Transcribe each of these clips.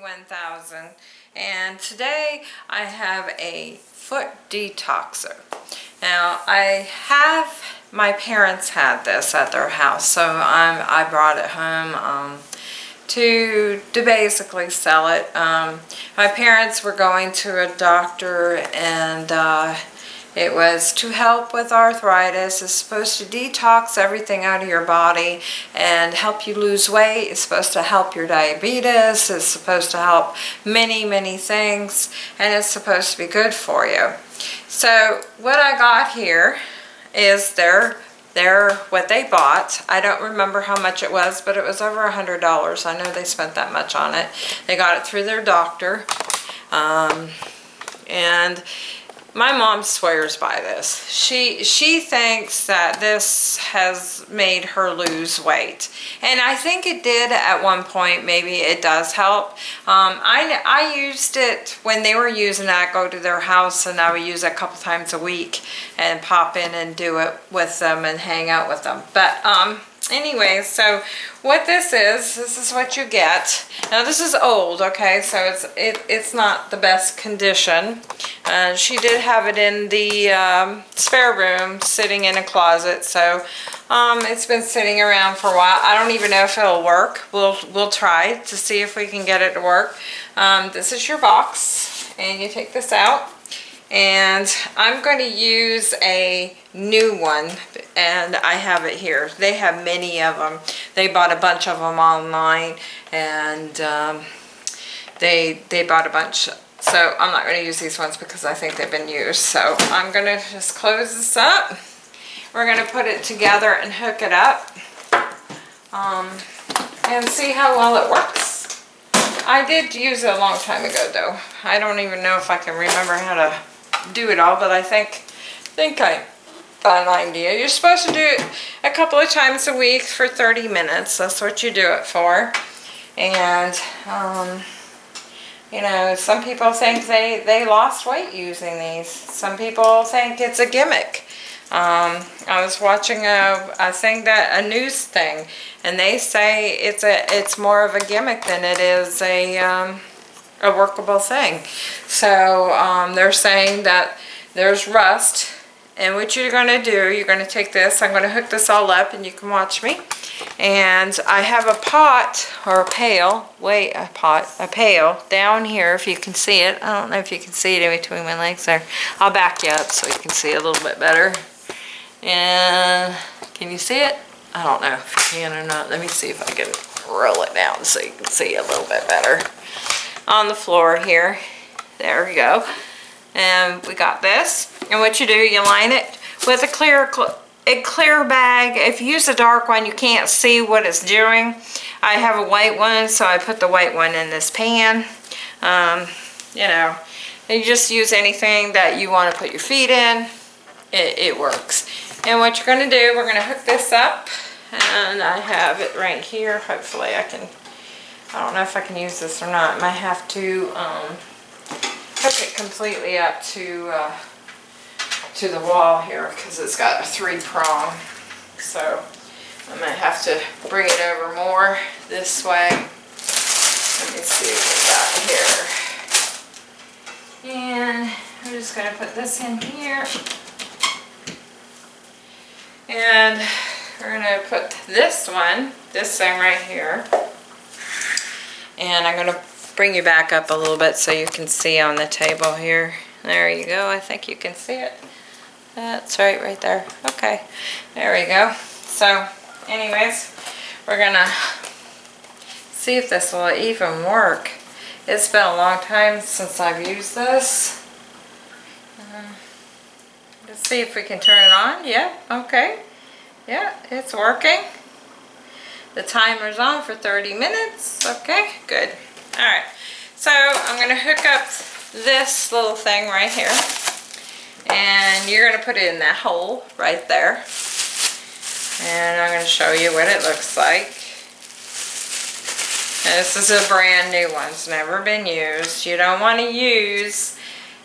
1000 and today I have a foot detoxer. Now I have, my parents had this at their house so I'm, I brought it home um, to, to basically sell it. Um, my parents were going to a doctor and uh, it was to help with arthritis. It's supposed to detox everything out of your body and help you lose weight. It's supposed to help your diabetes. It's supposed to help many, many things. And it's supposed to be good for you. So what I got here is their their what they bought. I don't remember how much it was, but it was over a hundred dollars. I know they spent that much on it. They got it through their doctor. Um, and my mom swears by this. She she thinks that this has made her lose weight. And I think it did at one point. Maybe it does help. Um, I, I used it when they were using it. I go to their house and I would use it a couple times a week and pop in and do it with them and hang out with them. But um, anyway, so what this is, this is what you get. Now this is old, okay, so it's it, it's not the best condition. Uh, she did have it in the um, spare room, sitting in a closet, so um, it's been sitting around for a while. I don't even know if it'll work. We'll, we'll try to see if we can get it to work. Um, this is your box, and you take this out and I'm going to use a new one and I have it here. They have many of them they bought a bunch of them online and um, they they bought a bunch. So I'm not going to use these ones because I think they've been used. So I'm going to just close this up. We're going to put it together and hook it up um, and see how well it works. I did use it a long time ago though. I don't even know if I can remember how to do it all, but I think think I got an idea. You're supposed to do it a couple of times a week for 30 minutes. That's what you do it for. And, um, you know, some people think they, they lost weight using these. Some people think it's a gimmick. Um, I was watching a, a thing that, a news thing, and they say it's a, it's more of a gimmick than it is a, um, a workable thing. So um, they're saying that there's rust and what you're going to do, you're going to take this, I'm going to hook this all up and you can watch me. And I have a pot or a pail, wait, a pot, a pail down here if you can see it. I don't know if you can see it in between my legs there. I'll back you up so you can see a little bit better. And can you see it? I don't know if you can or not. Let me see if I can roll it down so you can see a little bit better on the floor here. There we go. And we got this. And what you do, you line it with a clear a clear bag. If you use a dark one, you can't see what it's doing. I have a white one, so I put the white one in this pan. Um, you know, you just use anything that you want to put your feet in. It, it works. And what you're going to do, we're going to hook this up. And I have it right here. Hopefully I can I don't know if I can use this or not. I might have to um, hook it completely up to uh, to the wall here because it's got a three prong. So I might have to bring it over more this way. Let me see what we got here. And I'm just going to put this in here. And we're going to put this one, this thing right here, and I'm going to bring you back up a little bit so you can see on the table here. There you go. I think you can see it. That's right, right there. Okay, there we go. So, anyways, we're going to see if this will even work. It's been a long time since I've used this. Uh, let's see if we can turn it on. Yeah, okay. Yeah, it's working. The timer's on for 30 minutes. Okay, good. All right, so I'm to hook up this little thing right here. And you're to put it in that hole right there. And I'm to show you what it looks like. This is a brand new one. It's never been used. You don't want to use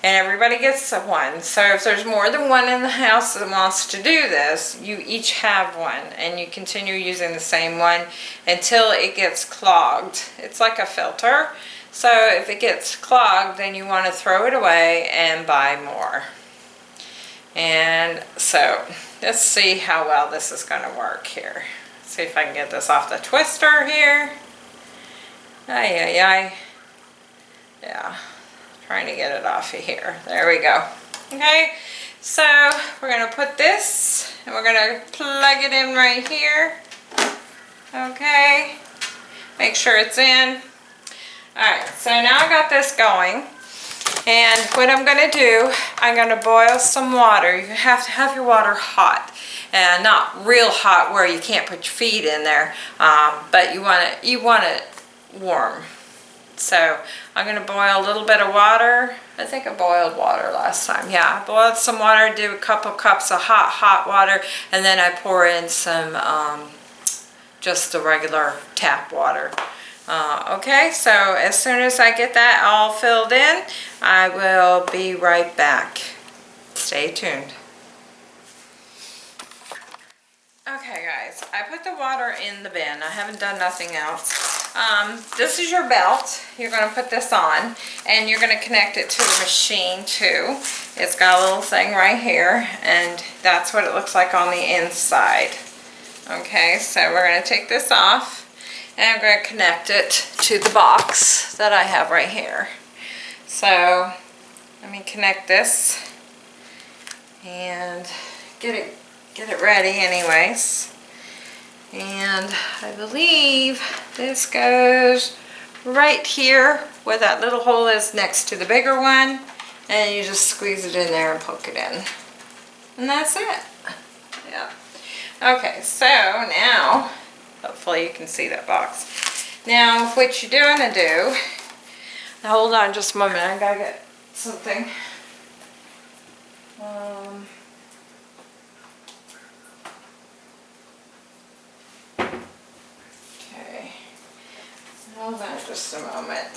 and everybody gets one. So if there's more than one in the house that wants to do this, you each have one and you continue using the same one until it gets clogged. It's like a filter. So if it gets clogged, then you want to throw it away and buy more. And so let's see how well this is going to work here. See if I can get this off the twister here. Ay, ay, ay. Yeah, trying to get it off of here. There we go. Okay, so we're to put this and we're to plug it in right here. Okay, make sure it's in. Alright, so now I got this going. And what I'm to do, I'm to boil some water. You have to have your water hot. And not real hot where you can't put your feet in there. Um, but you want it, you want it warm. So I'm going to boil a little bit of water. I think I boiled water last time. Yeah, I boiled some water, do a couple cups of hot, hot water, and then I pour in some um, just the regular tap water. Uh, okay, so as soon as I get that all filled in, I will be right back. Stay tuned. Okay guys, I put the water in the bin. I haven't done nothing else. Um, this is your belt. You're going to put this on and you're going to connect it to the machine too. It's got a little thing right here and that's what it looks like on the inside. Okay, so we're going to take this off and I'm going to connect it to the box that I have right here. So let me connect this and get it get it ready anyways. And I believe this goes right here where that little hole is next to the bigger one and you just squeeze it in there and poke it in. And that's it. Yeah. Okay, so now Hopefully you can see that box. Now, what you're to do, hold on just a moment, I gotta get something. Um, hold on just a moment.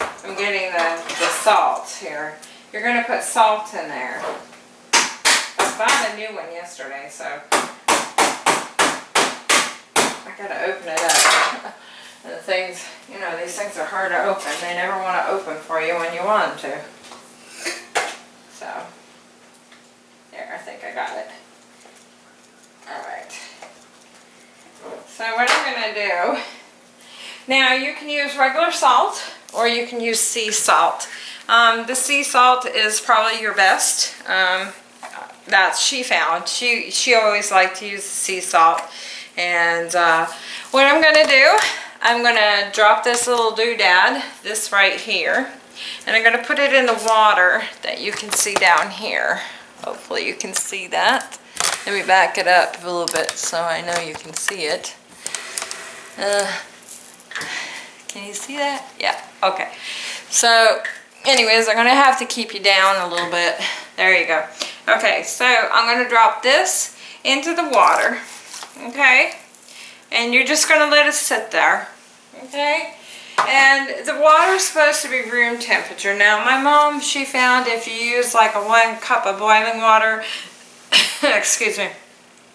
I'm getting the, the salt here. You're gonna put salt in there. I bought a new one yesterday, so I gotta open it up. and the things, you know, these things are hard to open. They never want to open for you when you want them to. So, there, I think I got it. Alright. So what I'm going to do, now you can use regular salt or you can use sea salt. Um, the sea salt is probably your best. Um, that she found. She, she always liked to use the sea salt. And uh, what I'm going to do, I'm going to drop this little doodad, this right here, and I'm going to put it in the water that you can see down here. Hopefully you can see that. Let me back it up a little bit so I know you can see it. Uh, can you see that? Yeah, okay. So anyways, I'm to have to keep you down a little bit. There you go. Okay, so I'm to drop this into the water okay? And you're just to let it sit there, okay? And the water is supposed to be room temperature. Now, my mom, she found if you use like a one cup of boiling water, excuse me,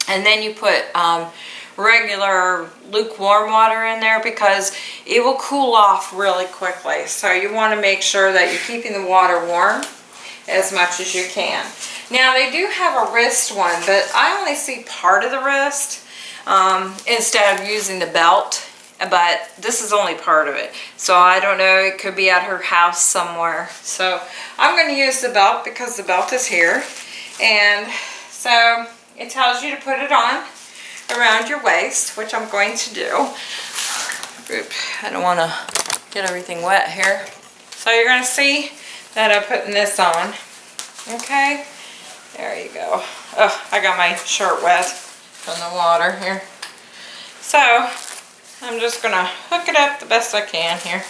and then you put um, regular lukewarm water in there because it will cool off really quickly. So you want to make sure that you're keeping the water warm as much as you can. Now they do have a wrist one, but I only see part of the wrist um, instead of using the belt but this is only part of it so I don't know it could be at her house somewhere so I'm going to use the belt because the belt is here and so it tells you to put it on around your waist which I'm going to do Oop, I don't want to get everything wet here so you're going to see that I'm putting this on okay there you go oh I got my shirt wet from the water here. So I'm just going to hook it up the best I can here.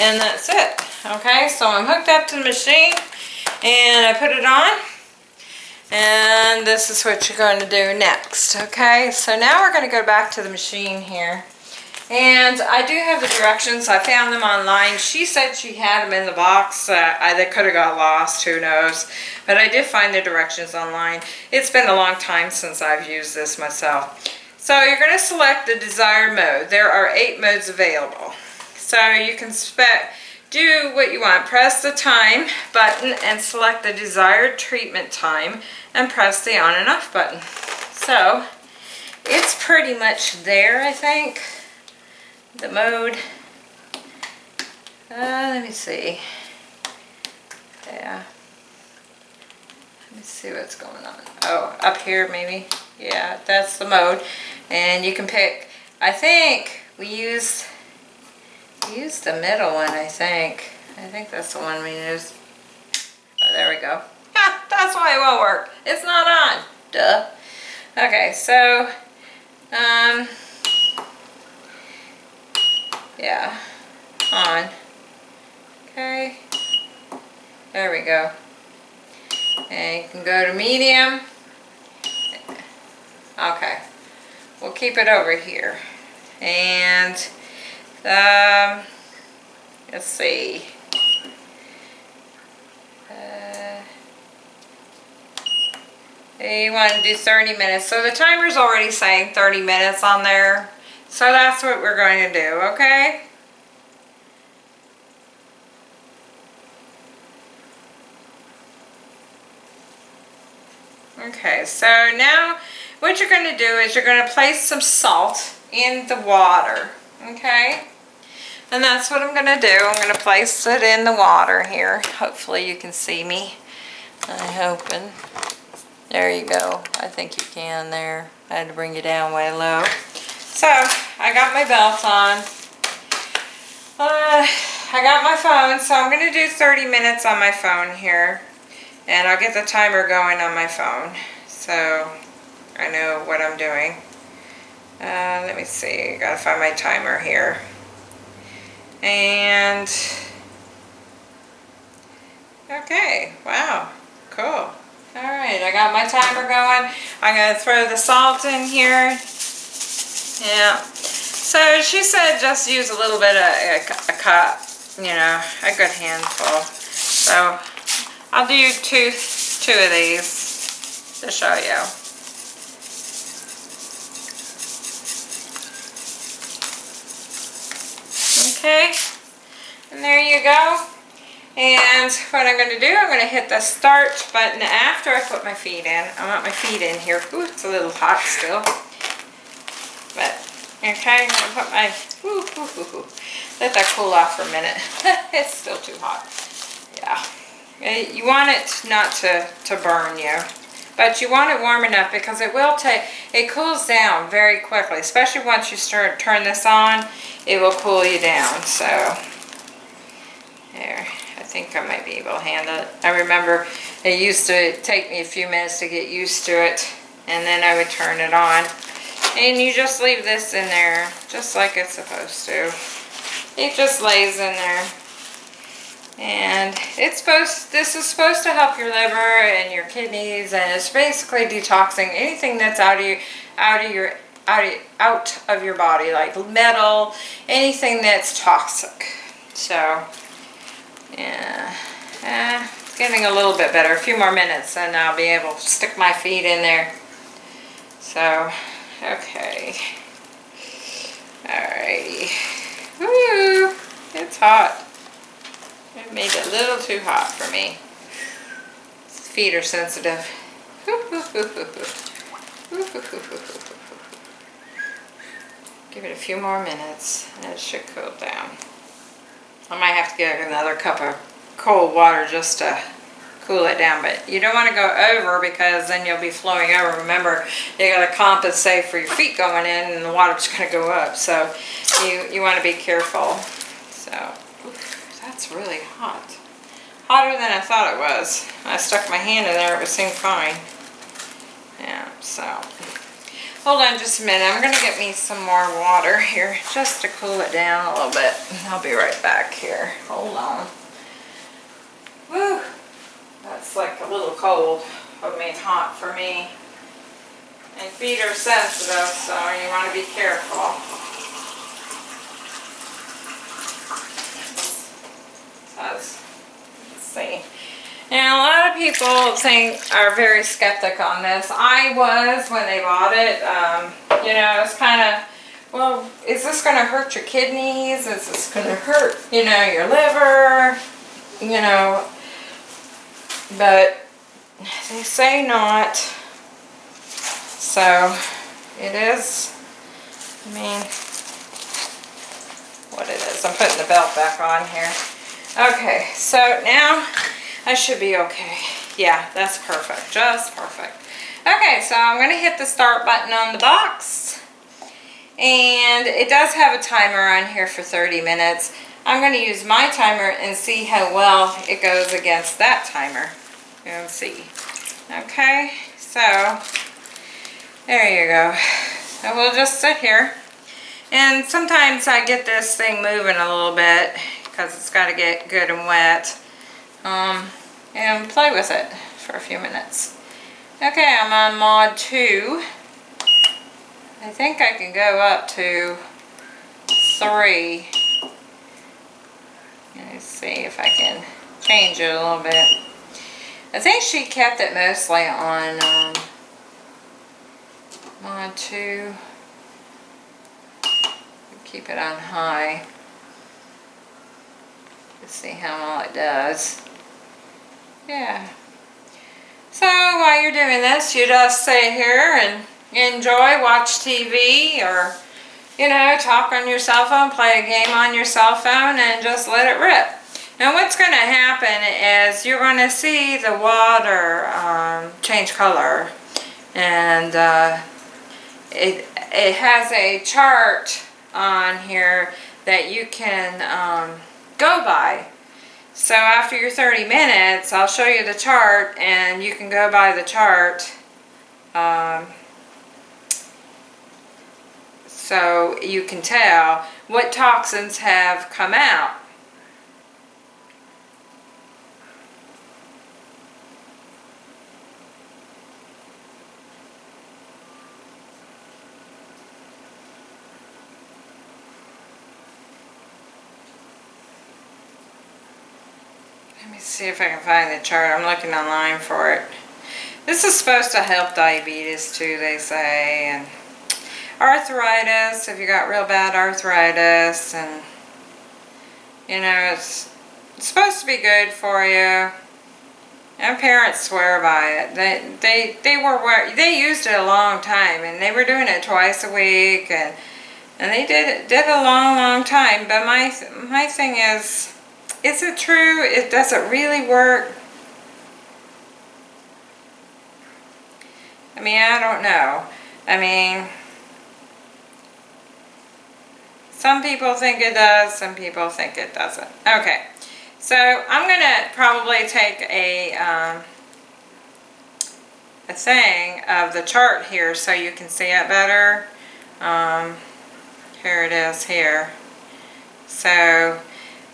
And that's it. Okay, so I'm hooked up to the machine and I put it on. And this is what you're going to do next. Okay, so now we're going to go back to the machine here. And I do have the directions. I found them online. She said she had them in the box. Uh, I, they could have got lost. Who knows? But I did find the directions online. It's been a long time since I've used this myself. So you're going to select the desired mode. There are eight modes available. So you can spe- do what you want. Press the time button and select the desired treatment time and press the on and off button. So it's pretty much there, I think. The mode. Uh, let me see. Yeah. Let me see what's going on. Oh, up here maybe. Yeah, that's the mode. And you can pick, I think we use, we use the middle one, I think. I think that's the one we use. Oh, there we go. Ha, that's why it won't work. It's not on. Duh. Okay, so, um, yeah, on. Okay, there we go. And you can go to medium. Okay, we'll keep it over here. And, um, let's see. Uh, you want to do 30 minutes. So the timer's already saying 30 minutes on there. So that's what we're going to do, okay? Okay, so now what you're going to do is you're going to place some salt in the water, okay? And that's what I'm going to do. I'm going to place it in the water here. Hopefully you can see me. I'm hoping. There you go. I think you can there. I had to bring you down way low. So, I got my belt on. Uh, I got my phone, so I'm going to do 30 minutes on my phone here. And I'll get the timer going on my phone. So, I know what I'm doing. Uh, let me see, gotta find my timer here. And, okay, wow, cool. Alright, I got my timer going. I'm gonna throw the salt in here. Yeah. So she said just use a little bit of a, a cup, you know, a good handful. So I'll do two, two of these to show you. Okay, and there you go. And what I'm going to do, I'm going to hit the start button after I put my feet in. I want my feet in here. Ooh, it's a little hot still. But, okay, I'm going to put my, ooh, ooh, ooh, let that cool off for a minute. it's still too hot. Yeah. You want it not to, to burn you. But you want it warm enough because it will take, it cools down very quickly, especially once you start turn this on, it will cool you down. So, there, I think I might be able to handle it. I remember it used to take me a few minutes to get used to it, and then I would turn it on. And you just leave this in there, just like it's supposed to. It just lays in there. And it's supposed, this is supposed to help your liver and your kidneys and it's basically detoxing anything that's out of your, out of your, out of, out of your body, like metal, anything that's toxic. So, yeah, eh, it's getting a little bit better. A few more minutes and I'll be able to stick my feet in there. So, okay. Alrighty. Woo! It's hot. Made it a little too hot for me. Feet are sensitive. Give it a few more minutes and it should cool down. I might have to get another cup of cold water just to cool it down, but you don't want to go over because then you'll be flowing over. Remember, you got to compensate for your feet going in and the water's going to go up. So you, you want to be careful. So that's really hot. Hotter than I thought it was. I stuck my hand in there, it was seemed fine. Yeah, so. Hold on just a minute. I'm going to get me some more water here just to cool it down a little bit. I'll be right back here. Hold on. Woo! That's like a little cold. I mean hot for me. And feet are sensitive, so you want to be careful. Let's see. Now, a lot of people think are very skeptic on this. I was when they bought it. Um, you know, it's kind of well, is this going to hurt your kidneys? Is this going to hurt, you know, your liver? You know, but they say not. So it is, I mean, what it is. I'm putting the belt back on here. Okay, so now I should be okay. Yeah, that's perfect, just perfect. Okay, so I'm gonna hit the start button on the box. And it does have a timer on here for 30 minutes. I'm gonna use my timer and see how well it goes against that timer. And see. Okay, so there you go. So we'll just sit here. And sometimes I get this thing moving a little bit because it's got to get good and wet. Um, and play with it for a few minutes. Okay, I'm on mod 2. I think I can go up to 3. Let's see if I can change it a little bit. I think she kept it mostly on um, mod 2. Keep it on high. Let's see how well it does. Yeah. So while you're doing this, you just sit here and enjoy, watch TV or, you know, talk on your cell phone, play a game on your cell phone and just let it rip. Now what's going to happen is you're going to see the water um, change color and uh, it, it has a chart on here that you can um, go by. So after your 30 minutes, I'll show you the chart and you can go by the chart. Um, so you can tell what toxins have come out. See if I can find the chart. I'm looking online for it. This is supposed to help diabetes too, they say, and arthritis, if you got real bad arthritis, and you know, it's, it's supposed to be good for you. And parents swear by it. They they they were they used it a long time, and they were doing it twice a week, and and they did it did a long long time. But my my thing is is it true? It does it really work? I mean, I don't know. I mean, some people think it does, some people think it doesn't. Okay, so I'm going to probably take a, um, a thing of the chart here so you can see it better. Um, here it is here. So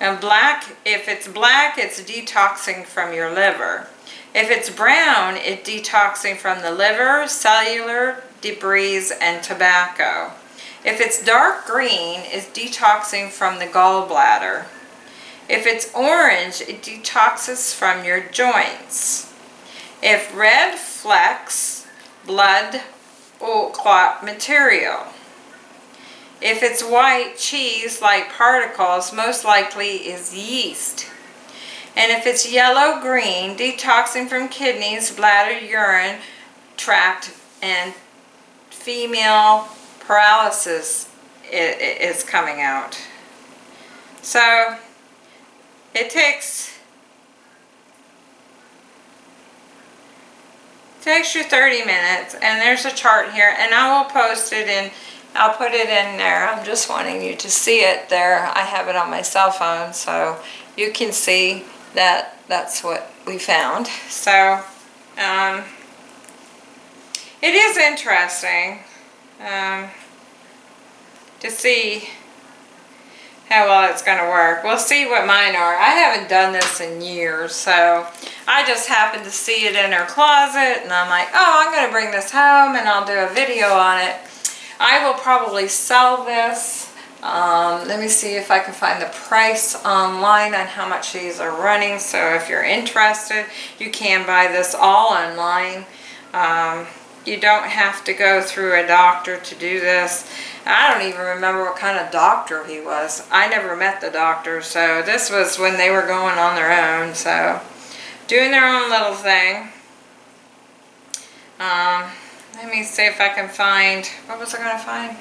and black, if it's black, it's detoxing from your liver. If it's brown, it's detoxing from the liver, cellular, debris, and tobacco. If it's dark green, it's detoxing from the gallbladder. If it's orange, it detoxes from your joints. If red flecks, blood clot material. If it's white cheese-like particles, most likely is yeast. And if it's yellow-green, detoxing from kidneys, bladder, urine, tract, and female paralysis is coming out. So, it takes takes you 30 minutes and there's a chart here and I will post it in I'll put it in there. I'm just wanting you to see it there. I have it on my cell phone so you can see that that's what we found. So um, it is interesting um, to see how well it's going to work. We'll see what mine are. I haven't done this in years, so I just happened to see it in her closet, and I'm like, oh, I'm going to bring this home, and I'll do a video on it. I will probably sell this. Um, let me see if I can find the price online on how much these are running. So if you're interested, you can buy this all online. Um, you don't have to go through a doctor to do this. I don't even remember what kind of doctor he was. I never met the doctor, so this was when they were going on their own, so doing their own little thing. Um, let me see if I can find, what was I gonna find?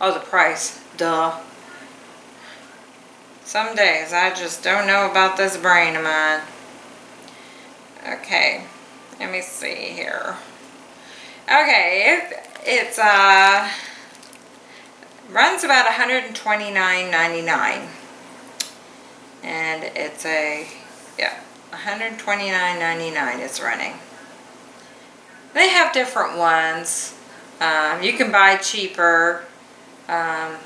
Oh, the price, duh. Some days I just don't know about this brain of mine. Okay, let me see here. Okay, it, it's uh runs about 129.99, and it's a yeah 129.99. It's running. They have different ones. Um, you can buy cheaper. Um,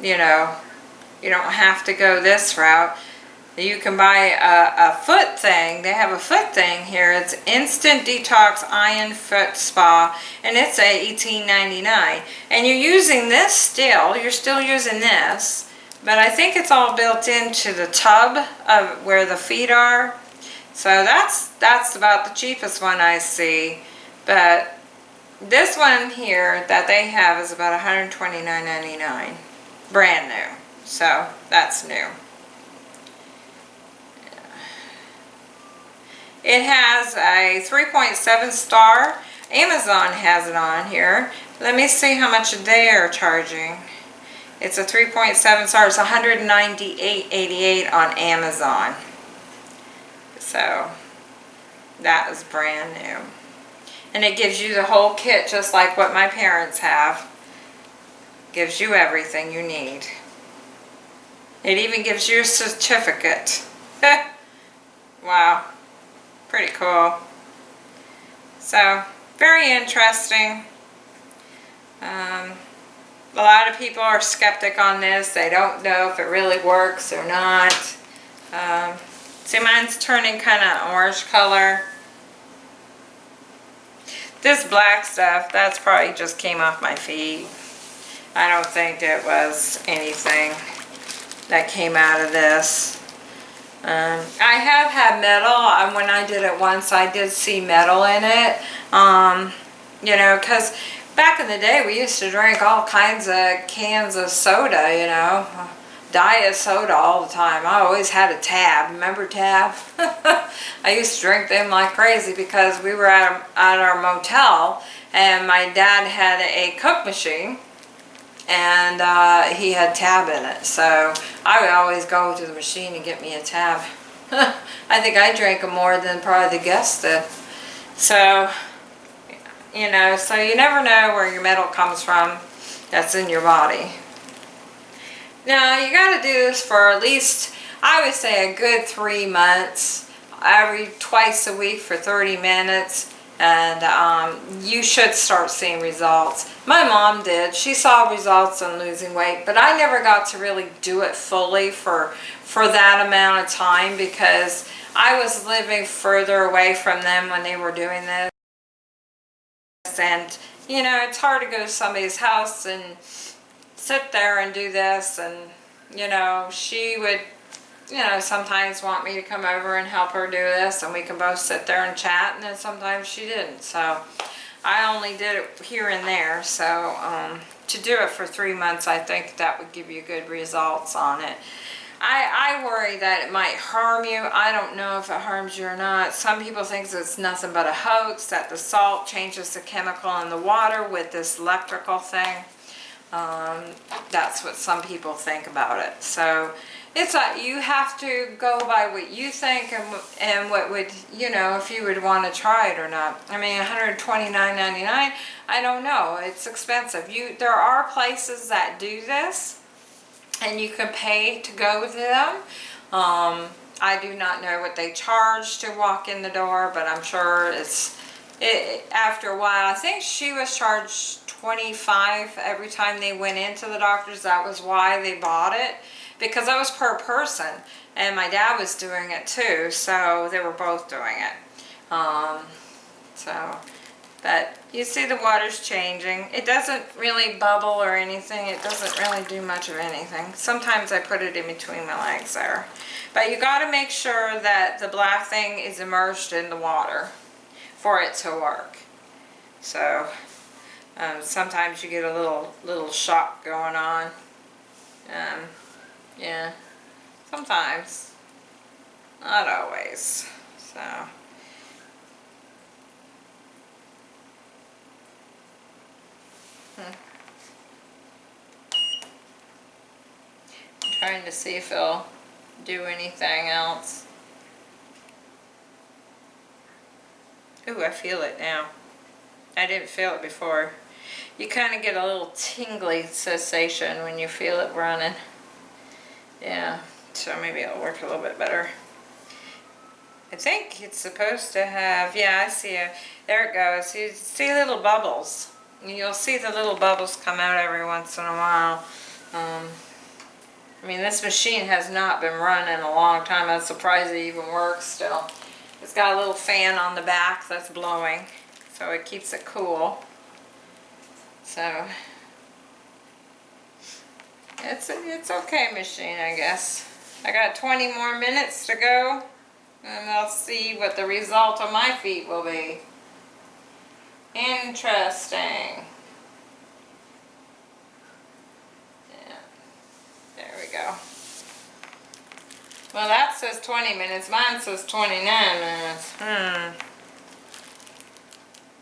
you know, you don't have to go this route. You can buy a, a, foot thing. They have a foot thing here. It's Instant Detox Iron Foot Spa, and it's a $18.99. And you're using this still. You're still using this, but I think it's all built into the tub of where the feet are. So that's that's about the cheapest one I see. But this one here that they have is about $129.99, brand new. So that's new. It has a 3.7 star. Amazon has it on here. Let me see how much they are charging. It's a 3.7 star. It's 198.88 on Amazon. So that is brand new. And it gives you the whole kit just like what my parents have. Gives you everything you need. It even gives you a certificate. wow pretty cool. So, very interesting. Um, a lot of people are skeptic on this. They don't know if it really works or not. Um, see, mine's turning kind of orange color. This black stuff, that's probably just came off my feet. I don't think it was anything that came out of this. Um, I have had metal, and when I did it once, I did see metal in it. Um, you know, because back in the day, we used to drink all kinds of cans of soda, you know, diet soda all the time. I always had a tab. Remember tab? I used to drink them like crazy because we were at, at our motel, and my dad had a Coke machine and uh, he had tab in it. So I would always go to the machine and get me a tab. I think I drank them more than probably the guests did. So, you know, so you never know where your metal comes from that's in your body. Now, you got to do this for at least, I would say a good three months, every twice a week for 30 minutes and um, you should start seeing results. My mom did. She saw results in losing weight, but I never got to really do it fully for, for that amount of time because I was living further away from them when they were doing this. And, you know, it's hard to go to somebody's house and sit there and do this. And, you know, she would you know, sometimes want me to come over and help her do this and we can both sit there and chat and then sometimes she didn't. So I only did it here and there. So um, to do it for three months, I think that would give you good results on it. I, I worry that it might harm you. I don't know if it harms you or not. Some people think it's nothing but a hoax, that the salt changes the chemical in the water with this electrical thing. Um, that's what some people think about it. So it's like you have to go by what you think and, and what would, you know, if you would want to try it or not. I mean, $129.99, I don't know. It's expensive. You There are places that do this and you can pay to go to them. Um, I do not know what they charge to walk in the door, but I'm sure it's, it, after a while, I think she was charged 25 every time they went into the doctor's. That was why they bought it because that was per person and my dad was doing it too so they were both doing it. Um, so but you see the water's changing. It doesn't really bubble or anything. It doesn't really do much of anything. Sometimes I put it in between my legs there. But you got to make sure that the black thing is immersed in the water for it to work. So Um, sometimes you get a little little shock going on. Um, yeah, sometimes, not always. So. Hmm. I'm trying to see if he'll do anything else. Ooh, I feel it now. I didn't feel it before. You kind of get a little tingly sensation when you feel it running. Yeah, so maybe it'll work a little bit better. I think it's supposed to have, yeah, I see it. There it goes. You see little bubbles. You'll see the little bubbles come out every once in a while. Um, I mean, this machine has not been running a long time. I'm surprised it even works still. It's got a little fan on the back that's blowing, so it keeps it cool. So, it's it's okay machine, I guess. I got 20 more minutes to go, and I'll see what the result of my feet will be. Interesting. Yeah, there we go. Well, that says 20 minutes. Mine says 29 minutes. Hmm.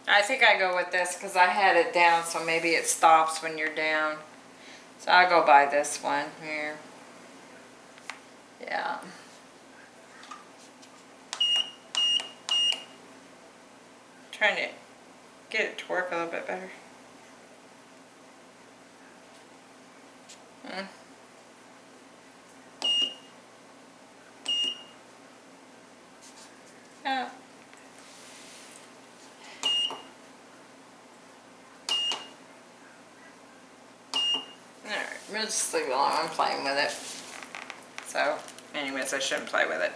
I think I go with this because I had it down, so maybe it stops when you're down. So I'll go by this one here. Yeah. Trying to get it to work a little bit better. Hmm. Yeah. Alright, we'll just leave it alone. I'm playing with it. So, anyways, I shouldn't play with it.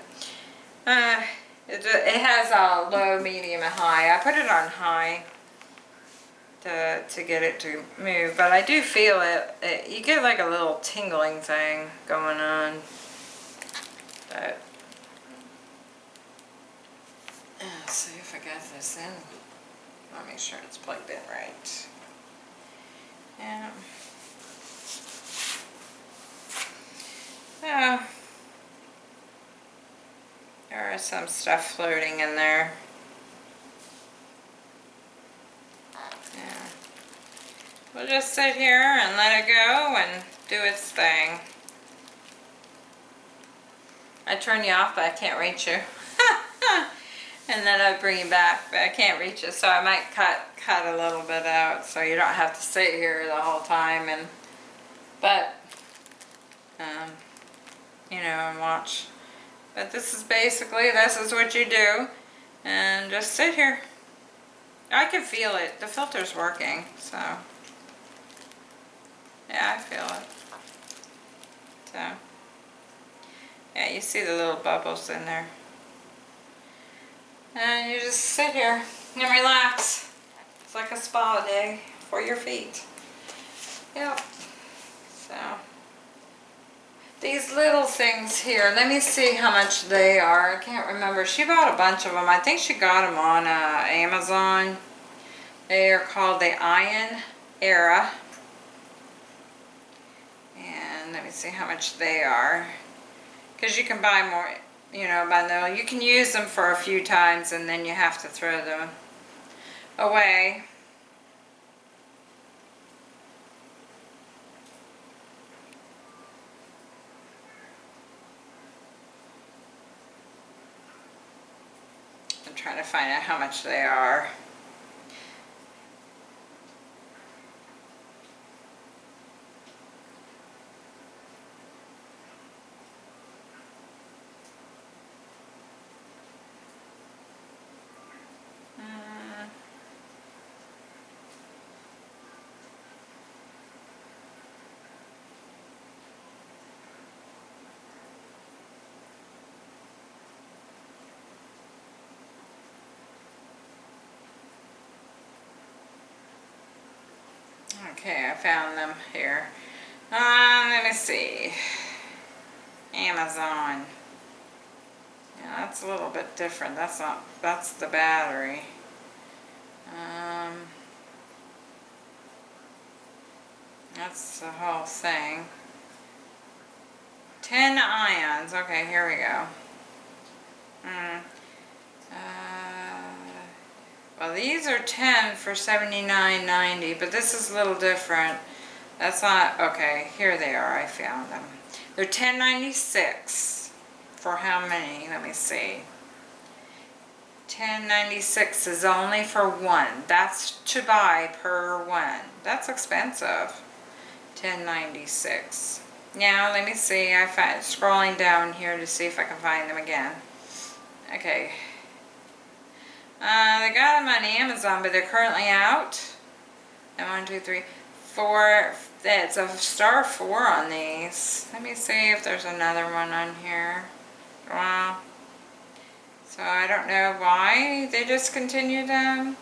Uh, it, it has a low, medium, and high. I put it on high to, to get it to move, but I do feel it, it you get like a little tingling thing going on. But, let's see if I got this in. I'll make sure it's plugged in right. Yeah. Yeah. There is some stuff floating in there. Yeah. We'll just sit here and let it go and do its thing. I turn you off, but I can't reach you. and then I bring you back, but I can't reach you, so I might cut cut a little bit out, so you don't have to sit here the whole time. And but um, you know, and watch. But this is basically, this is what you do. And just sit here. I can feel it. The filter's working, so. Yeah, I feel it. So. Yeah, you see the little bubbles in there. And you just sit here and relax. It's like a spa day for your feet. Yep. So. These little things here, let me see how much they are. I can't remember. She bought a bunch of them. I think she got them on uh, Amazon. They are called the Ion Array. And let me see how much they are. Because you can buy more, you know, bundle. You can use them for a few times and then you have to throw them away. I'm trying to find out how much they are. Uh, Okay, I found them here. Um, let me see. Amazon. Yeah, that's a little bit different. That's not, that's the battery. Um, That's the whole thing. 10 ions. Okay, here we go. Hmm. Well, these are 10 for 79.90, but this is a little different. That's not, okay, here they are, I found them. They're 10.96 for how many? Let me see. 10.96 is only for one. That's to buy per one. That's expensive. 10.96. Now, let me see. I find scrolling down here to see if I can find them again. Okay. Uh, they got them on Amazon, but they're currently out. And one, two, three, four. It's a star four on these. Let me see if there's another one on here. Wow. So I don't know why they discontinued them.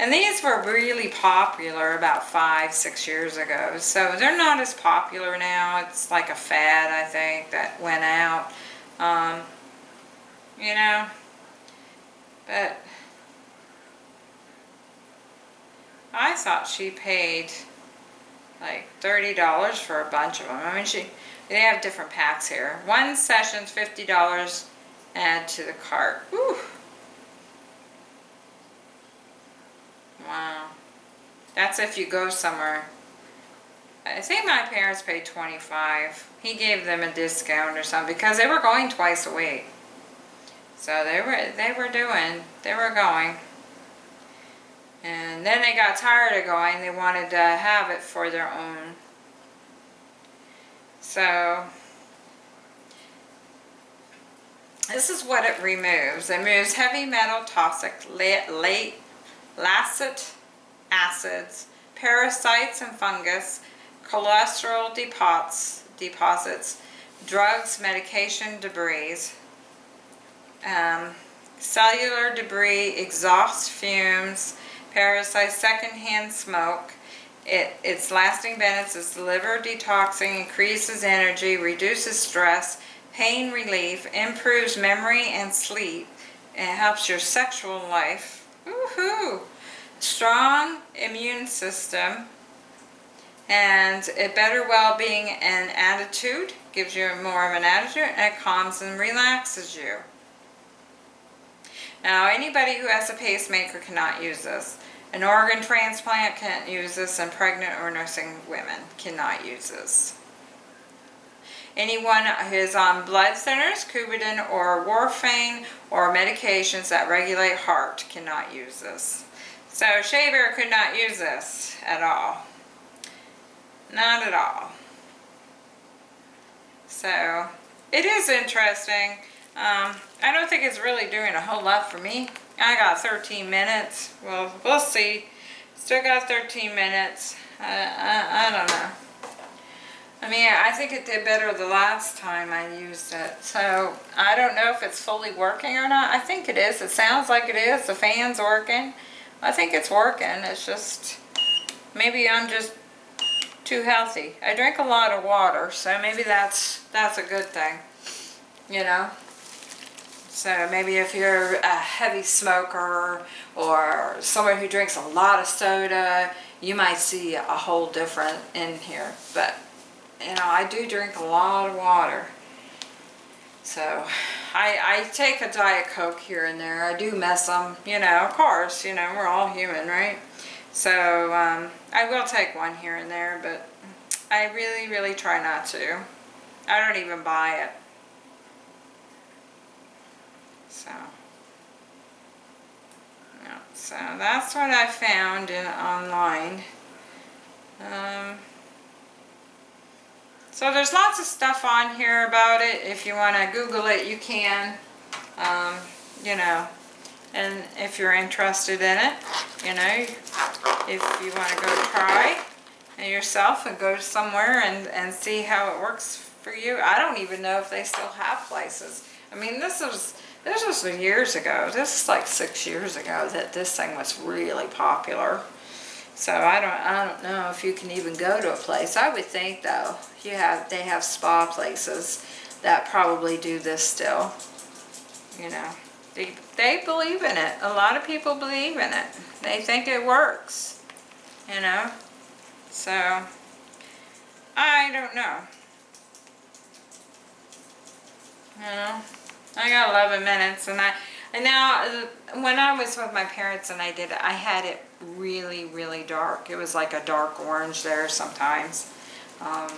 And these were really popular about five, six years ago. So they're not as popular now. It's like a fad, I think, that went out. Um, you know, but I thought she paid like $30 for a bunch of them. I mean, she they have different packs here. One session's $50, add to the cart. Whew. Wow. That's if you go somewhere. I think my parents paid 25. He gave them a discount or something because they were going twice a week. So they were they were doing, they were going. And then they got tired of going. They wanted to have it for their own. So this is what it removes. It removes heavy metal, toxic, late, lactic acids, parasites and fungus, cholesterol deposits, deposits drugs, medication, debris, um, cellular debris, exhaust fumes, parasites, secondhand smoke. It, its lasting benefits is liver detoxing, increases energy, reduces stress, pain relief, improves memory and sleep, and helps your sexual life. Woohoo! Strong immune system, and a better well-being and attitude, gives you more of an attitude, and it calms and relaxes you. Now, anybody who has a pacemaker cannot use this. An organ transplant can't use this, and pregnant or nursing women cannot use this. Anyone who is on blood thinners, Coumadin or warfarin, or medications that regulate heart cannot use this. So Shea Bear could not use this at all. Not at all. So it is interesting. Um, I don't think it's really doing a whole lot for me. I got 13 minutes. Well, we'll see. Still got 13 minutes. I, I, I don't know. I mean, I think it did better the last time I used it. So, I don't know if it's fully working or not. I think it is. It sounds like it is. The fan's working. I think it's working. It's just, maybe I'm just too healthy. I drink a lot of water, so maybe that's, that's a good thing. You know? So maybe if you're a heavy smoker or someone who drinks a lot of soda, you might see a whole different in here. But, you know, I do drink a lot of water. So, I, I take a Diet Coke here and there. I do mess them, you know, of course, you know, we're all human, right? So, um, I will take one here and there, but I really, really try not to. I don't even buy it. So, yeah, so that's what I found in online. Um, so there's lots of stuff on here about it. If you want to Google it, you can. Um, you know, and if you're interested in it, you know, if you want to go try yourself and go somewhere and, and see how it works for you. I don't even know if they still have places. I mean, this was this was years ago. This is like six years ago that this thing was really popular. So I don't I don't know if you can even go to a place. I would think though, you have they have spa places that probably do this still. You know, they they believe in it. A lot of people believe in it. They think it works. You know, so I don't know. You know, I got 11 minutes and I, and now uh, when I was with my parents and I did it, I had it really, really dark. It was like a dark orange there sometimes. Um,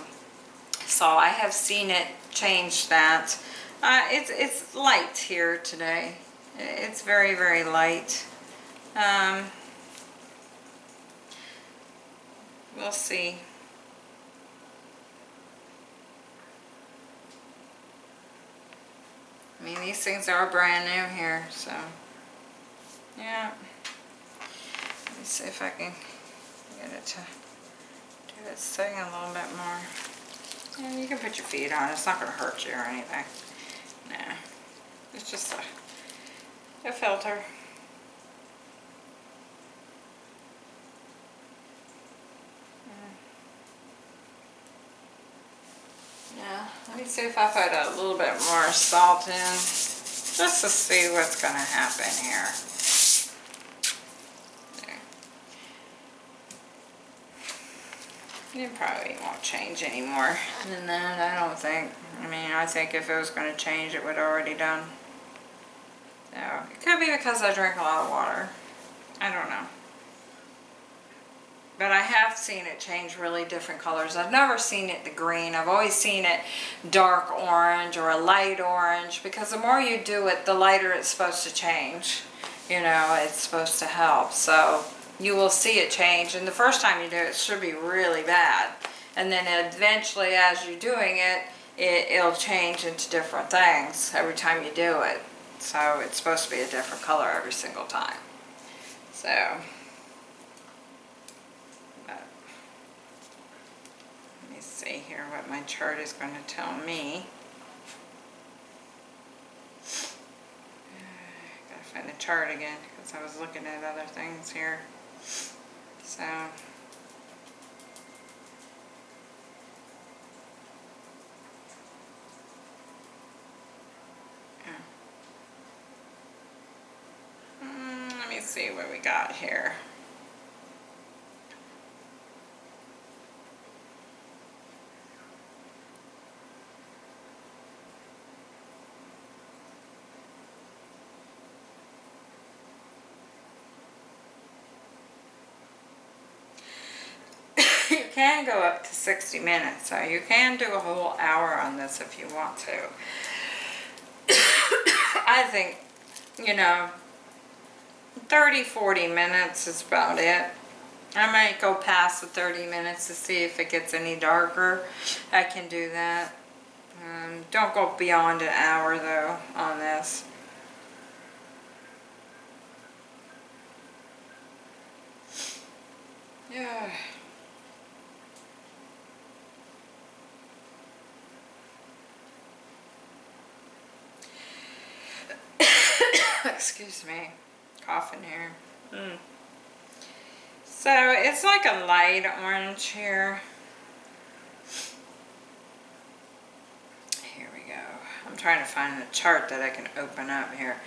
so I have seen it change that. Uh, it's, it's light here today. It's very, very light. Um, we'll see. I mean, these things are brand new here, so, yeah. Let me see if I can get it to do its thing a little bit more. Yeah, you can put your feet on, it's not gonna hurt you or anything. Nah, it's just a, a filter. Yeah, let me see if I put a little bit more salt in, just to see what's gonna happen here. It probably won't change any more than that, I don't think. I mean, I think if it was gonna change, it would already done. So, it could be because I drink a lot of water. I don't know. But I have seen it change really different colors. I've never seen it the green. I've always seen it dark orange or a light orange because the more you do it, the lighter it's supposed to change. You know, it's supposed to help. So you will see it change. And the first time you do it, it should be really bad. And then eventually as you're doing it, it it'll change into different things every time you do it. So it's supposed to be a different color every single time. So see here what my chart is going to tell me. Gotta find the chart again because I was looking at other things here. So. Hmm, let me see what we got here. Can go up to 60 minutes, so you can do a whole hour on this if you want to. I think, you know, 30, 40 minutes is about it. I might go past the 30 minutes to see if it gets any darker. I can do that. Um, don't go beyond an hour though on this. Yeah. Excuse me, coughing here. Mm. So it's like a light orange here. Here we go. I'm trying to find a chart that I can open up here.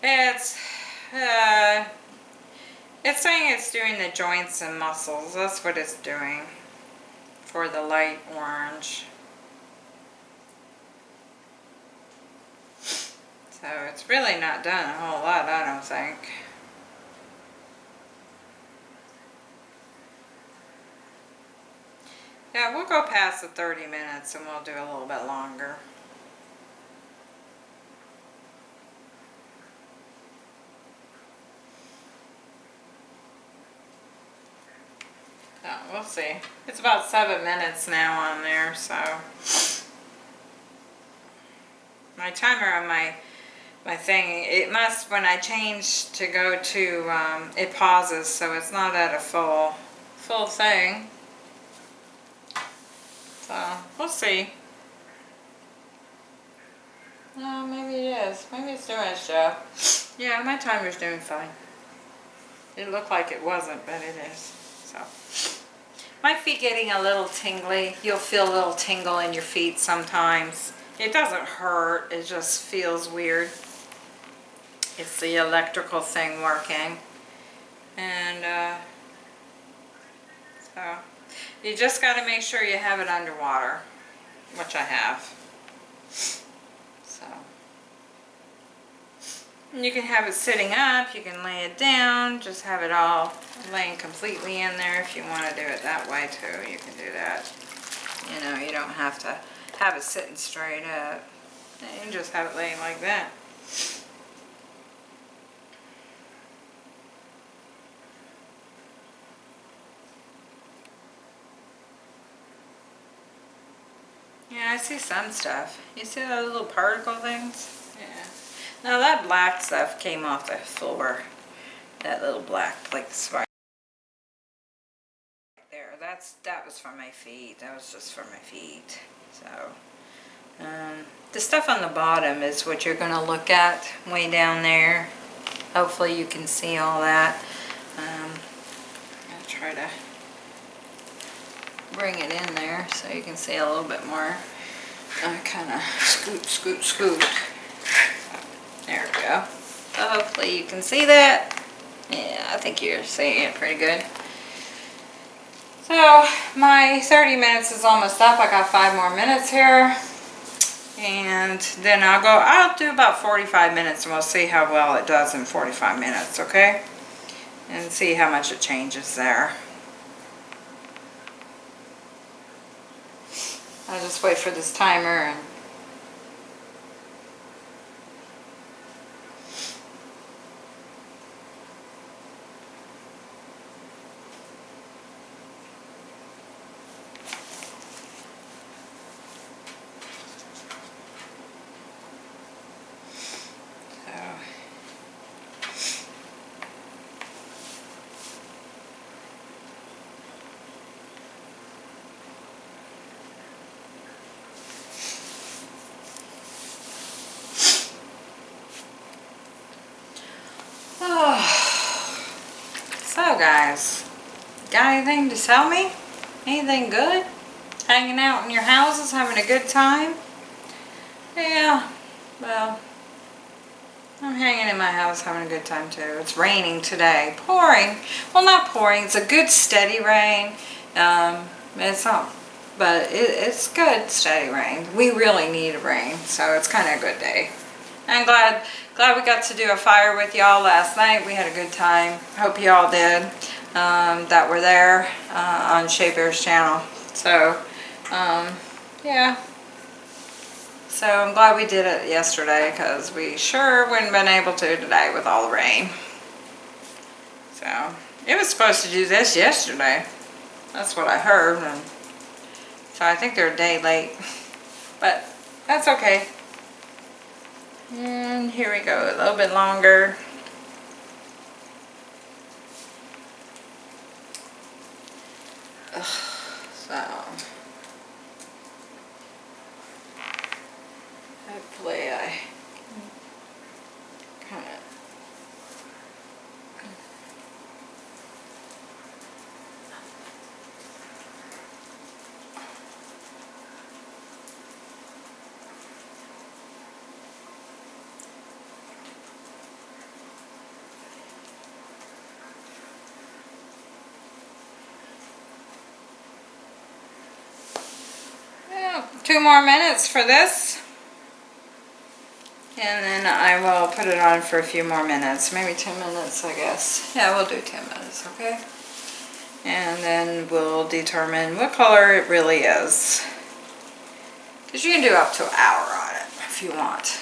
It's, uh, it's saying it's doing the joints and muscles. That's what it's doing for the light orange. So it's really not done a whole lot, I don't think. Yeah, we'll go past the 30 minutes and we'll do a little bit longer. Oh, we'll see. It's about seven minutes now on there, so. My timer on my my thing. It must, when I change to go to, um, it pauses, so it's not at a full, full thing. So, we'll see. No, maybe it is. Maybe it's doing its job. Yeah, my timer's doing fine. It looked like it wasn't, but it is. So, my feet getting a little tingly. You'll feel a little tingle in your feet sometimes. It doesn't hurt, it just feels weird. It's the electrical thing working. And uh, so So you just got to make sure you have it underwater, which I have. So and you can have it sitting up, you can lay it down, just have it all laying completely in there if you want to do it that way too. You can do that. You know, you don't have to have it sitting straight up. You can just have it laying like that. Yeah, I see some stuff. You see those little particle things? Yeah. Now that black stuff came off the floor. That little black like spider. There, that's that was for my feet. That was just for my feet. So, um, the stuff on the bottom is what you're going to look at way down there. Hopefully you can see all that. Um, I'll try to bring it in there so you can see a little bit more. I kind of scoot, scoot, scoot. There we go. So hopefully you can see that. Yeah, I think you're seeing it pretty good. So my 30 minutes is almost up. I got five more minutes here. And then I'll go, I'll do about 45 minutes and we'll see how well it does in 45 minutes, okay? And see how much it changes there. I'll just wait for this timer and So guys, got anything to sell me? Anything good? Hanging out in your houses, having a good time? Yeah, well, I'm hanging in my house having a good time too. It's raining today. Pouring. Well, not pouring. It's a good steady rain. Um, it's not, but it, it's good steady rain. We really need a rain, so it's kind of a good day. I'm glad glad we got to do a fire with y'all last night. We had a good time. Hope y'all did um, that were there uh, on Shea Bear's channel. So, um, yeah. So I'm glad we did it yesterday because we sure wouldn't been able to today with all the rain. So, it was supposed to do this yesterday. That's what I heard. And so I think they're a day late. But that's okay. And here we go, a little bit longer. So, hopefully I kind of two more minutes for this. And then I will put it on for a few more minutes, maybe 10 minutes I guess. Yeah, we'll do 10 minutes, okay? And then we'll determine what color it really is. Because you can do up to an hour on it if you want.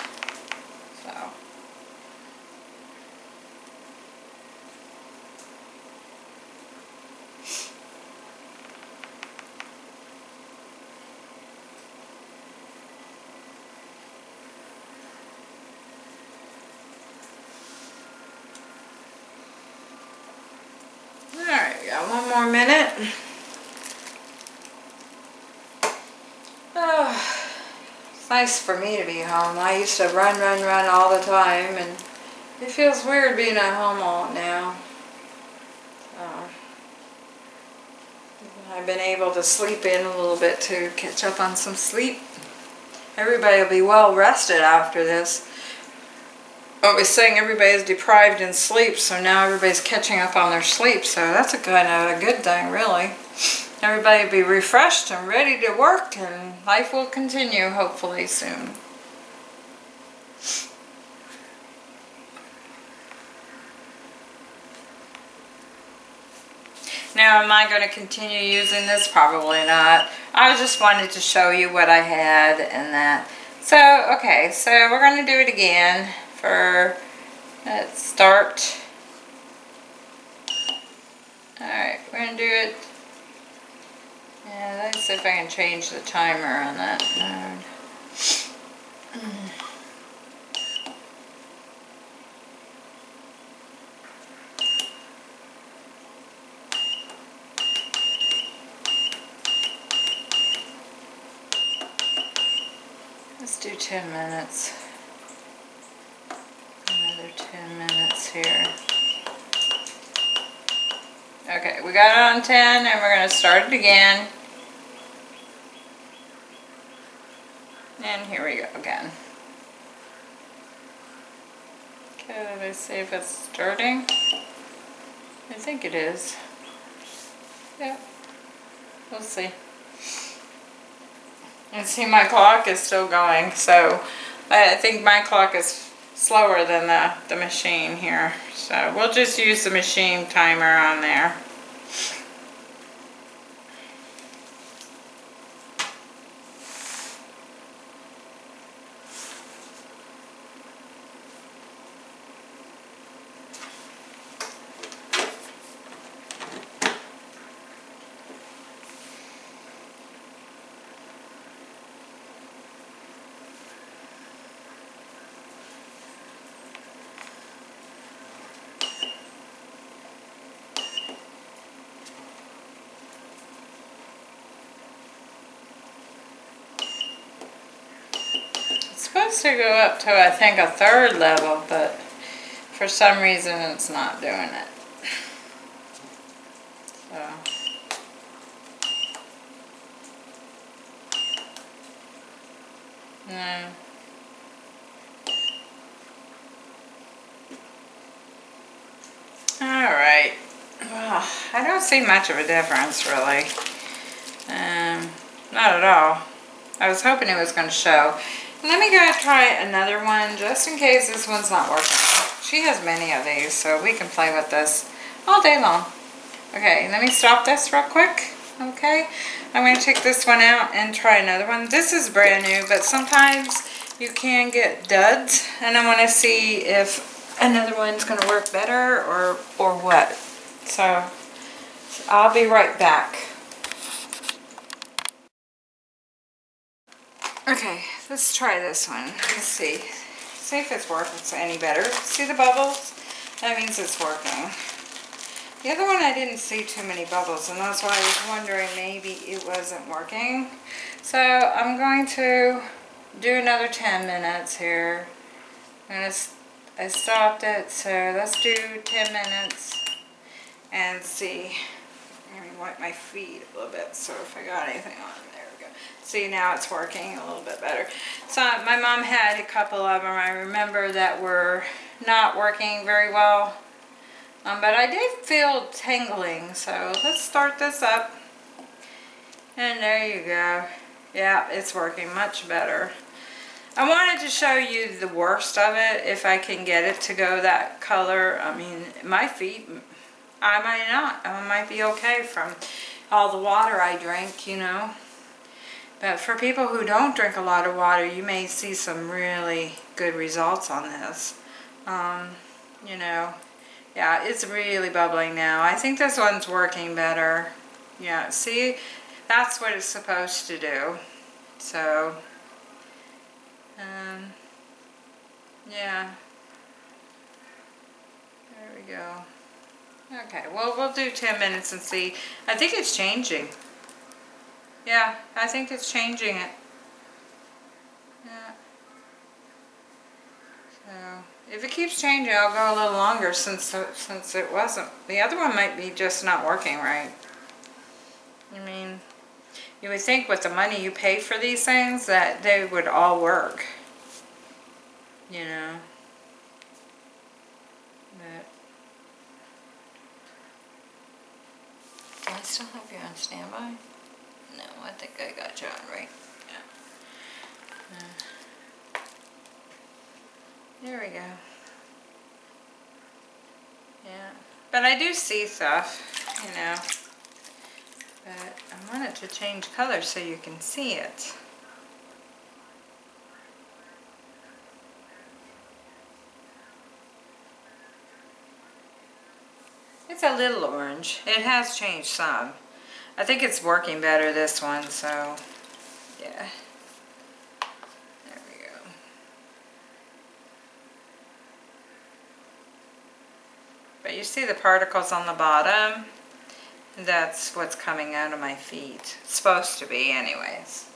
got one more minute. Oh, it's nice for me to be home. I used to run, run, run all the time, and it feels weird being at home all now. So, I've been able to sleep in a little bit to catch up on some sleep. Everybody will be well rested after this. I was saying everybody's deprived in sleep, so now everybody's catching up on their sleep. So that's a kind of a good thing, really. Everybody be refreshed and ready to work, and life will continue hopefully soon. Now, am I going to continue using this? Probably not. I just wanted to show you what I had and that. So, okay, so we're going to do it again for, let's start. Alright, we're going to do it. Yeah, let's see if I can change the timer on that node. Let's do 10 minutes. Another 10 minutes here. Okay, we got it on 10 and we're going to start it again. And here we go again. Okay, let's see if it's starting. I think it is. Yeah, we'll see. And see my clock is still going, so I think my clock is slower than the, the machine here. So we'll just use the machine timer on there. Supposed to go up to I think a third level, but for some reason it's not doing it. So. No. Alright. Well, I don't see much of a difference really. Um, not at all. I was hoping it was going to show. Let me go try another one just in case this one's not working. She has many of these so we can play with this all day long. Okay, let me stop this real quick. Okay, I'm going to take this one out and try another one. This is brand new, but sometimes you can get duds, and I want to see if another one's going to work better or, or what. So, I'll be right back. Okay, let's try this one. Let's see. See if it's working any better. See the bubbles? That means it's working. The other one I didn't see too many bubbles and that's why I was wondering maybe it wasn't working. So I'm going to do another 10 minutes here. I'm I stopped it so let's do 10 minutes and see. Let me wipe my feet a little bit so if I got anything on. See now it's working a little bit better. So my mom had a couple of them I remember that were not working very well um, but I did feel tingling, so let's start this up. And there you go. Yeah, it's working much better. I wanted to show you the worst of it, if I can get it to go that color. I mean, my feet, I might not. I might be okay from all the water I drink, you know. But for people who don't drink a lot of water, you may see some really good results on this. Um, you know, yeah, it's really bubbling now. I think this one's working better. Yeah, see, that's what it's supposed to do. So, um, yeah. There we go. Okay, well, we'll do 10 minutes and see. I think it's changing. Yeah, I think it's changing it. Yeah. So... If it keeps changing, I'll go a little longer since since it wasn't. The other one might be just not working right. I mean, you would think with the money you pay for these things that they would all work. You know. But I still have you on standby? I think I got on right. Yeah. Uh, There we go. Yeah, but I do see stuff, you know. But I want it to change color so you can see it. It's a little orange. It has changed some. I think it's working better this one, so yeah. There we go. But you see the particles on the bottom? That's what's coming out of my feet. It's supposed to be anyways.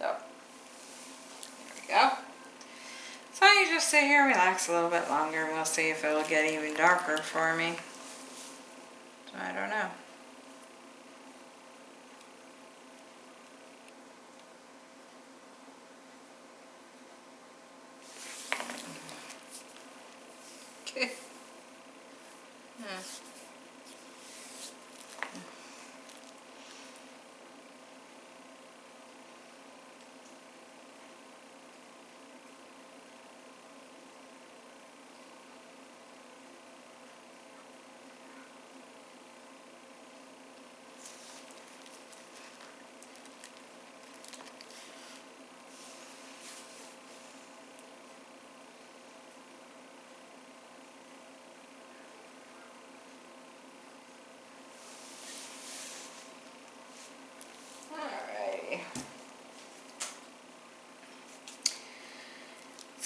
So, there we go. So you just sit here, relax a little bit longer, and we'll see if it'll get even darker for me. So I don't know.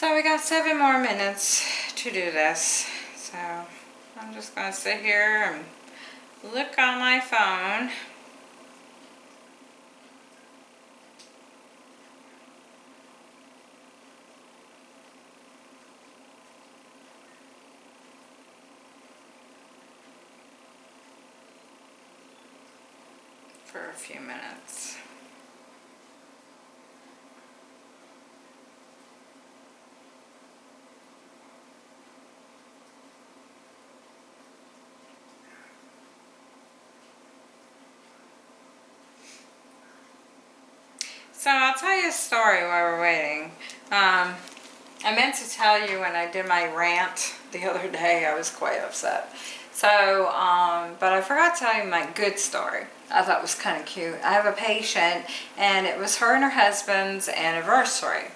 So we got seven more minutes to do this. So I'm just gonna sit here and look on my phone. for a few minutes. So I'll tell you a story while we're waiting. Um, I meant to tell you when I did my rant the other day, I was quite upset. So, um, but I forgot to tell you my good story. I thought it was kind of cute. I have a patient and it was her and her husband's anniversary.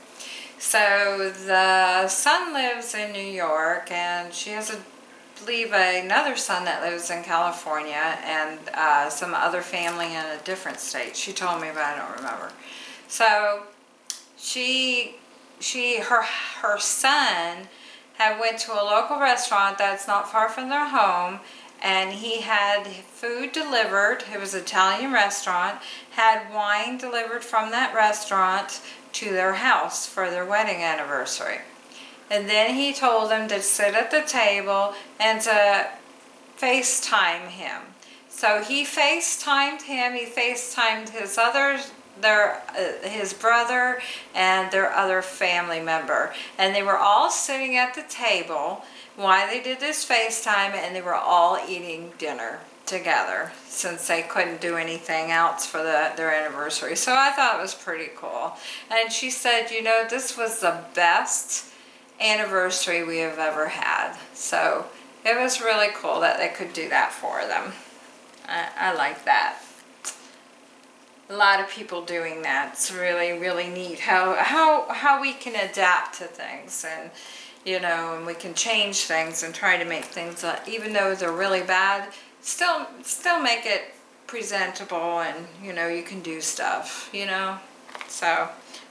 So the son lives in New York and she has a believe another son that lives in California and uh, some other family in a different state. She told me, but I don't remember. So she, she, her, her son had went to a local restaurant that's not far from their home and he had food delivered, it was an Italian restaurant, had wine delivered from that restaurant to their house for their wedding anniversary. And then he told them to sit at the table and to FaceTime him. So he FaceTimed him, he FaceTimed his other their uh, his brother and their other family member and they were all sitting at the table while they did this FaceTime and they were all eating dinner together since they couldn't do anything else for the, their anniversary. So I thought it was pretty cool. And she said, you know, this was the best anniversary we have ever had. So it was really cool that they could do that for them. I, I like that a lot of people doing that. It's really, really neat how, how, how we can adapt to things and, you know, and we can change things and try to make things, uh, even though they're really bad, still, still make it presentable and, you know, you can do stuff, you know. So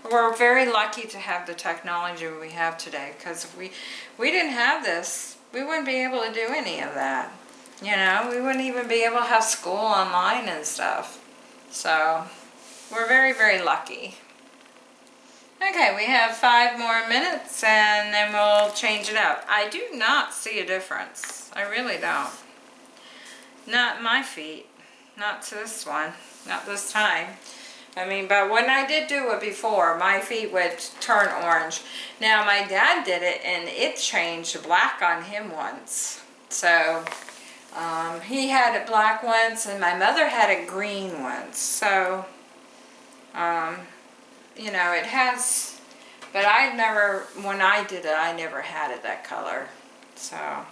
we're very lucky to have the technology we have today because if we, we didn't have this, we wouldn't be able to do any of that. You know, we wouldn't even be able to have school online and stuff. So we're very, very lucky. Okay, we have five more minutes and then we'll change it out. I do not see a difference. I really don't. Not my feet. Not to this one. Not this time. I mean, but when I did do it before, my feet would turn orange. Now my dad did it and it changed black on him once. So um, he had a black once and my mother had a green once. So, um, you know, it has, but I never, when I did it, I never had it that color. So, uh,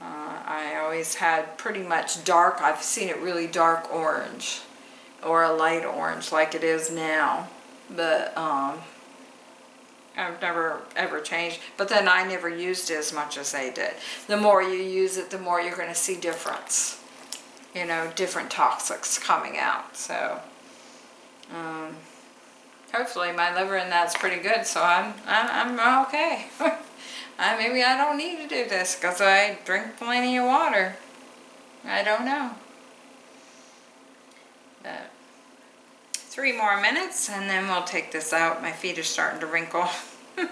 I always had pretty much dark, I've seen it really dark orange or a light orange like it is now. But, um, I've never ever changed, but then I never used it as much as they did. The more you use it, the more you're going to see difference. You know, different toxics coming out. So, um, hopefully my liver and that's pretty good, so I'm, I'm, I'm okay. I, maybe I don't need to do this because I drink plenty of water. I don't know. But three more minutes and then we'll take this out. My feet are starting to wrinkle.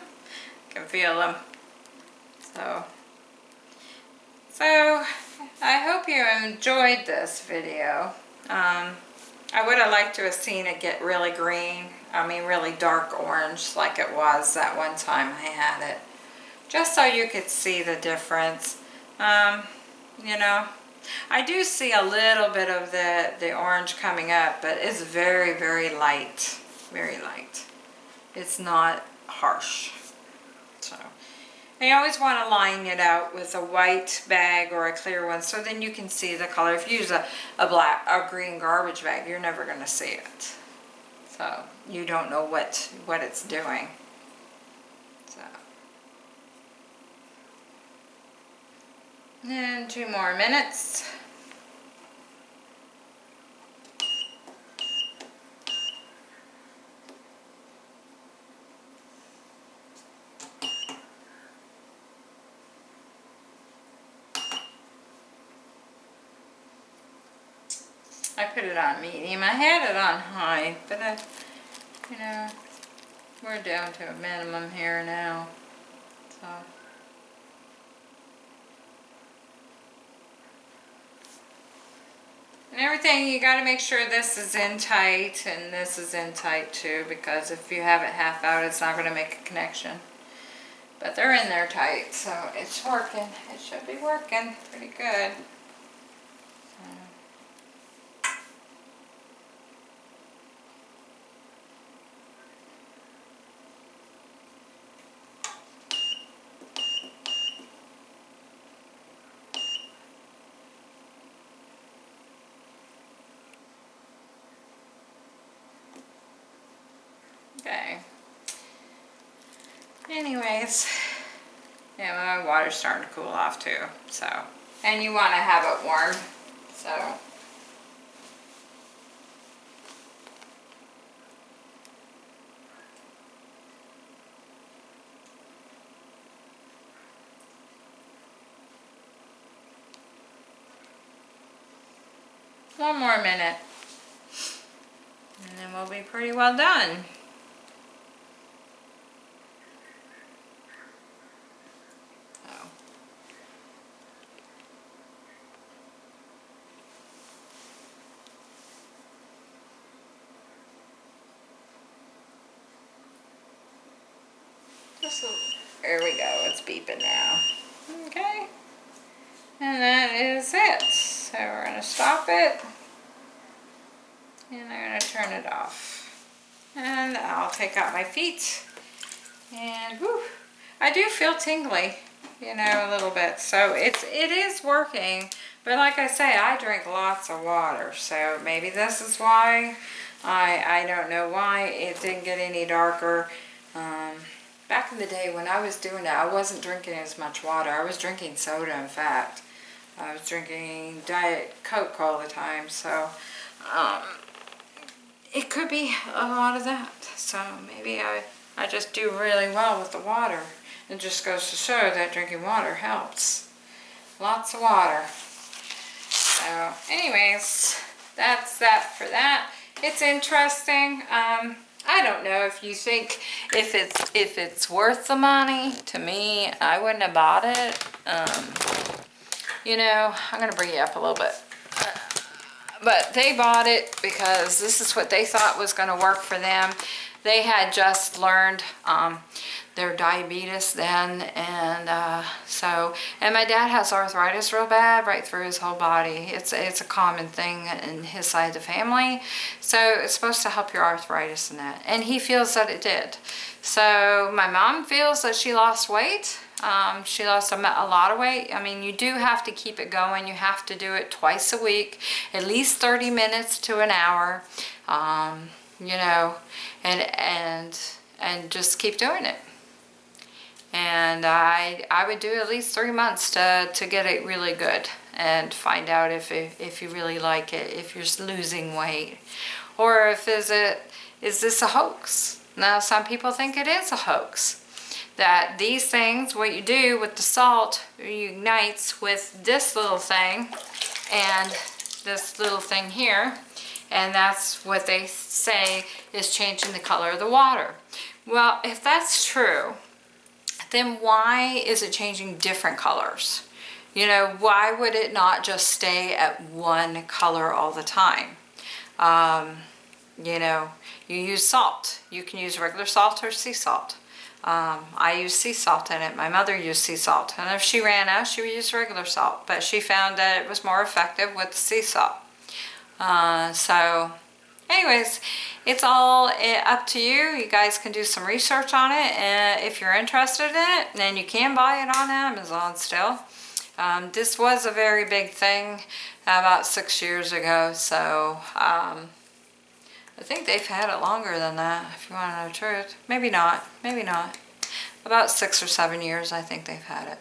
Can feel them. So, so I hope you enjoyed this video. Um, I would have liked to have seen it get really green. I mean really dark orange like it was that one time I had it. Just so you could see the difference. Um, you know, I do see a little bit of the, the orange coming up, but it's very, very light. Very light. It's not harsh. So, you always want to line it out with a white bag or a clear one so then you can see the color. If you use a, a black, a green garbage bag, you're never going to see it. So, you don't know what, what it's doing. So. And two more minutes. I put it on medium. I had it on high, but I, you know, we're down to a minimum here now. So. And everything, you got to make sure this is in tight and this is in tight too because if you have it half out, it's not going to make a connection. But they're in there tight, so it's working. It should be working pretty good. Okay. Anyways, yeah, my water's starting to cool off too, so. And you want to have it warm, so. One more minute. And then we'll be pretty well done. There we go, it's beeping now. Okay. And that is it. So we're to stop it. And I'm to turn it off. And I'll take out my feet. And whew, I do feel tingly, you know, a little bit. So it's, it is working. But like I say, I drink lots of water. So maybe this is why. I, I don't know why it didn't get any darker. Um, back in the day when I was doing it, I wasn't drinking as much water. I was drinking soda, in fact. I was drinking Diet Coke all the time. So um, it could be a lot of that. So maybe I, I just do really well with the water. It just goes to show that drinking water helps. Lots of water. So anyways, that's that for that. It's interesting. Um, I don't know if you think if it's if it's worth the money. To me, I wouldn't have bought it. Um, you know, I'm gonna bring you up a little bit. but they bought it because this is what they thought was going to work for them. They had just learned um, their diabetes then, and uh, so, and my dad has arthritis real bad right through his whole body. It's, it's a common thing in his side of the family, so it's supposed to help your arthritis and that, and he feels that it did. So my mom feels that she lost weight. Um, she lost a, a, lot of weight. I mean, you do have to keep it going. You have to do it twice a week, at least 30 minutes to an hour. Um, you know, and and and just keep doing it. And I I would do at least three months to to get it really good and find out if it, if you really like it, if you're losing weight, or if is it is this a hoax? Now some people think it is a hoax. That these things, what you do with the salt, unites with this little thing and this little thing here and that's what they say is changing the color of the water. Well, if that's true, then why is it changing different colors? You know, why would it not just stay at one color all the time? Um, you know, you use salt. You can use regular salt or sea salt. Um, I use sea salt in it. My mother used sea salt. And if she ran out, she would use regular salt. But she found that it was more effective with sea salt. Uh, so anyways, it's all eh, up to you. You guys can do some research on it and if you're interested in it, then you can buy it on Amazon still. Um, this was a very big thing about six years ago, so um, I think they've had it longer than that, if you want to know the truth. Maybe not, maybe not. About six or seven years, I think they've had it.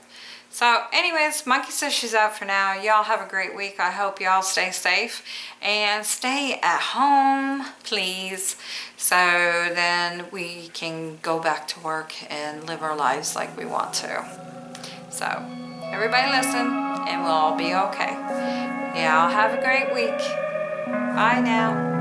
So anyways, Monkey says she's out for now. Y'all have a great week. I hope y'all stay safe and stay at home, please. So then we can go back to work and live our lives like we want to. So everybody listen and we'll all be okay. Y'all have a great week. Bye now.